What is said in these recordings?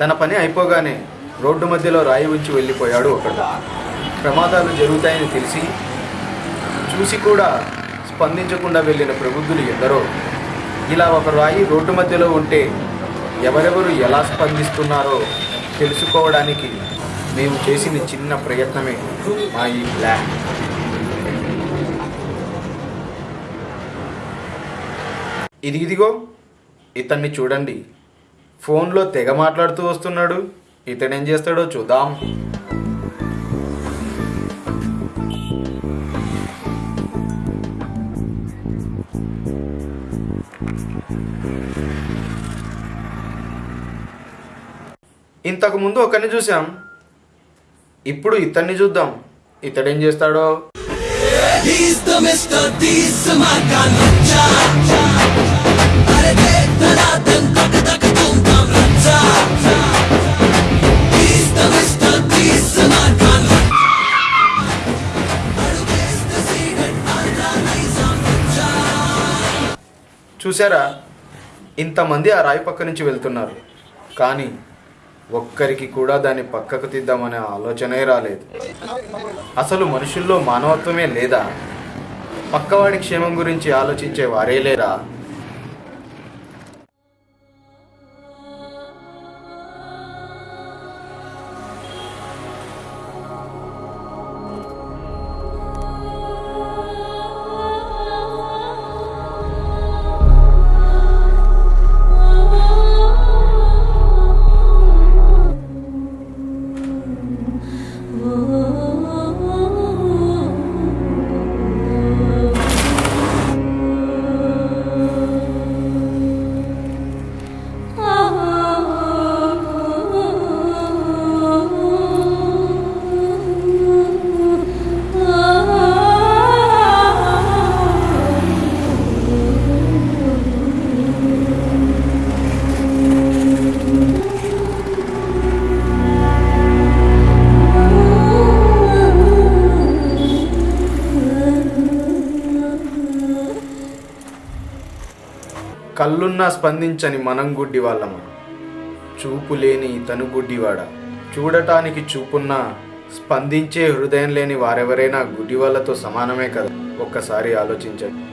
తన పని అయిపోగానే రోడ్డు మధ్యలో రాయి ఉంచి వెళ్ళిపోయాడు ఒకడు. ప్రమాదాలు జరుగుతాయని తెలిసి చూసి కూడా స్పందించకుండా వెళ్ళిన ప్రబుద్ధులు ఎందరో. ఇలా ఒక రాయి రోడ్డు మధ్యలో ఉంటే ఎవరెవరు ఎలా స్పందిస్తున్నారో తెలుసుకోవడానికి మేము చేసిన చిన్న ప్రయత్నమే మా ఈ ప్లాన్ ఇది ఇదిగో ఇతన్ని చూడండి. ఫోన్లో తెగ మాట్లాడుతూ వస్తున్నాడు. ఇతడేం చేస్తాడో చూద్దాం. ఇంతకు ముందు ఒకరిని చూసాం ఇప్పుడు ఇతన్ని చూద్దాం. ఇతడేం చేస్తాడో? చూసారా ఇంతమంది ఆ రాయి పక్క నుంచి వెళ్తున్నారు. కానీ ఒక్కరికి కూడా దాన్ని పక్కకు తీద్దామనే ఆలోచనే రాలేదు. అసలు మనుషుల్లో మానవత్వమే లేదా? పక్కవాడి క్షేమం గురించి ఆలోచించే వారే లేరా? కళ్ళున్నా స్పందించని మనం గుడ్డి వాళ్ళము చూపు లేని తను గుడ్డివాడ. చూడటానికి చూపున్నా స్పందించే హృదయం లేని వారెవరైనా గుడ్డి వాళ్ళతో సమానమే కదా? ఒక్కసారి ఆలోచించండి.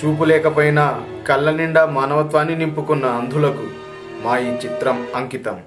చూపు లేకపోయినా కళ్ళ నిండా మానవత్వాన్ని నింపుకున్న అంధులకు మా ఈ చిత్రం అంకితం.